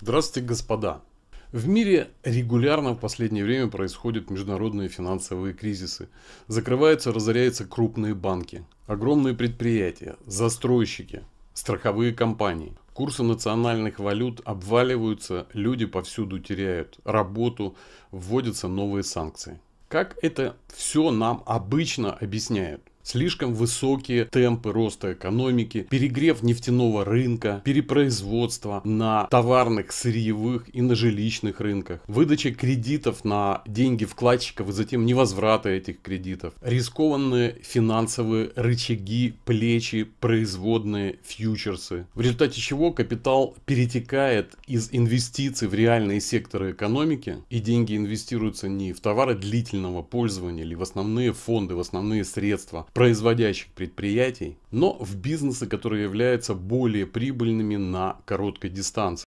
Здравствуйте, господа! В мире регулярно в последнее время происходят международные финансовые кризисы. Закрываются, разоряются крупные банки, огромные предприятия, застройщики, страховые компании. Курсы национальных валют обваливаются, люди повсюду теряют работу, вводятся новые санкции. Как это все нам обычно объясняют? Слишком высокие темпы роста экономики, перегрев нефтяного рынка, перепроизводство на товарных, сырьевых и на жилищных рынках, выдача кредитов на деньги вкладчиков и затем невозврата этих кредитов, рискованные финансовые рычаги, плечи, производные, фьючерсы, в результате чего капитал перетекает из инвестиций в реальные секторы экономики и деньги инвестируются не в товары длительного пользования или в основные фонды, в основные средства, производящих предприятий, но в бизнесы, которые являются более прибыльными на короткой дистанции.